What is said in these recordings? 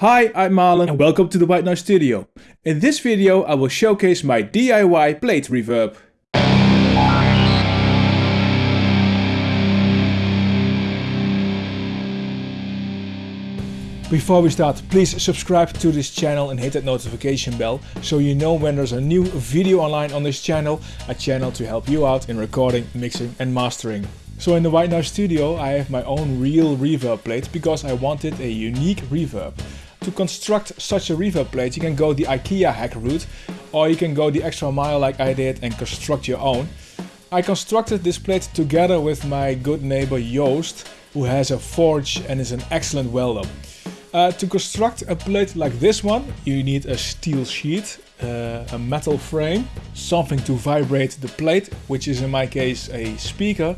Hi, I'm Marlon and welcome to the White Noise Studio. In this video I will showcase my DIY plate reverb. Before we start, please subscribe to this channel and hit that notification bell so you know when there's a new video online on this channel, a channel to help you out in recording, mixing and mastering. So in the White Noise Studio I have my own real reverb plate because I wanted a unique reverb. To construct such a reverb plate you can go the IKEA hack route or you can go the extra mile like I did and construct your own. I constructed this plate together with my good neighbor Joost who has a forge and is an excellent welder. Uh, to construct a plate like this one, you need a steel sheet, uh, a metal frame, something to vibrate the plate, which is in my case a speaker,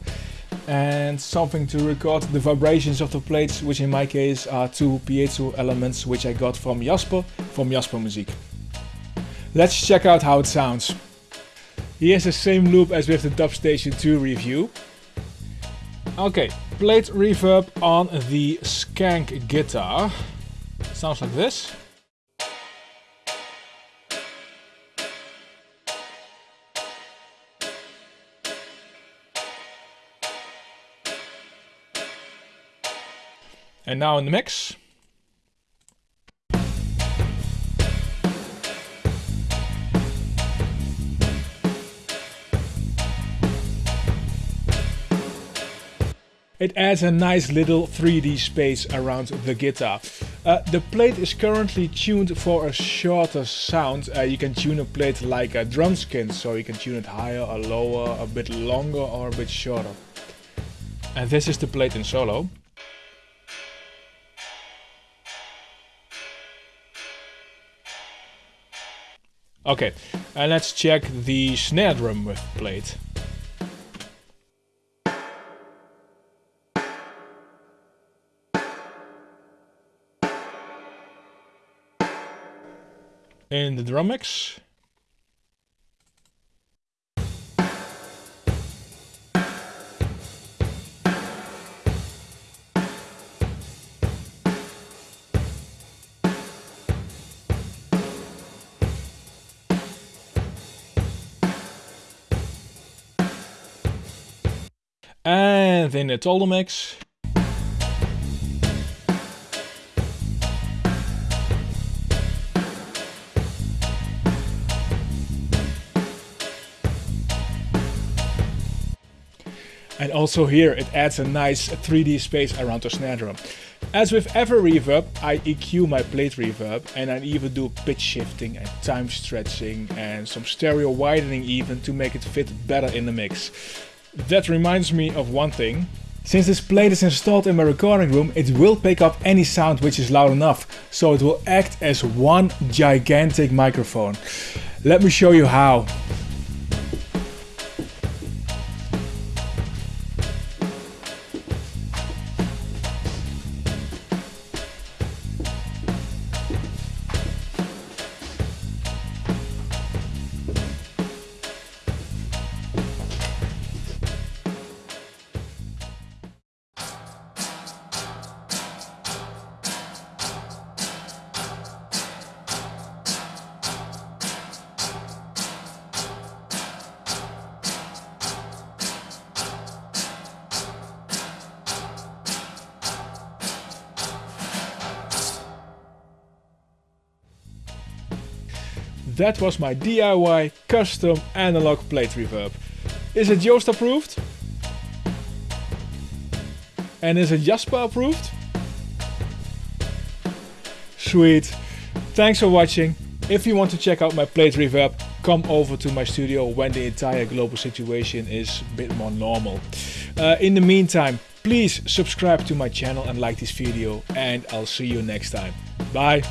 and something to record the vibrations of the plates, which in my case are two piezo elements which I got from Jasper, from Jasper Muziek. Let's check out how it sounds. Here's the same loop as with the Dubstation 2 review. Okay, plate reverb on the Skank guitar. Sounds like this. And now in the mix. It adds a nice little 3D space around the guitar. Uh, the plate is currently tuned for a shorter sound. Uh, you can tune a plate like a drum skin, so you can tune it higher or lower, a bit longer or a bit shorter. And this is the plate in solo. Okay, and let's check the snare drum with plate. In the drum mix. And in the total mix. And also here it adds a nice 3D space around the snare drum. As with every reverb, I EQ my plate reverb and I even do pitch shifting and time stretching and some stereo widening even to make it fit better in the mix. That reminds me of one thing. Since this plate is installed in my recording room, it will pick up any sound which is loud enough, so it will act as one gigantic microphone. Let me show you how. That was my DIY custom analog plate reverb. Is it Joost approved? And is it Jasper approved? Sweet. Thanks for watching. If you want to check out my plate reverb, come over to my studio when the entire global situation is a bit more normal. Uh, in the meantime, please subscribe to my channel and like this video and I'll see you next time. Bye!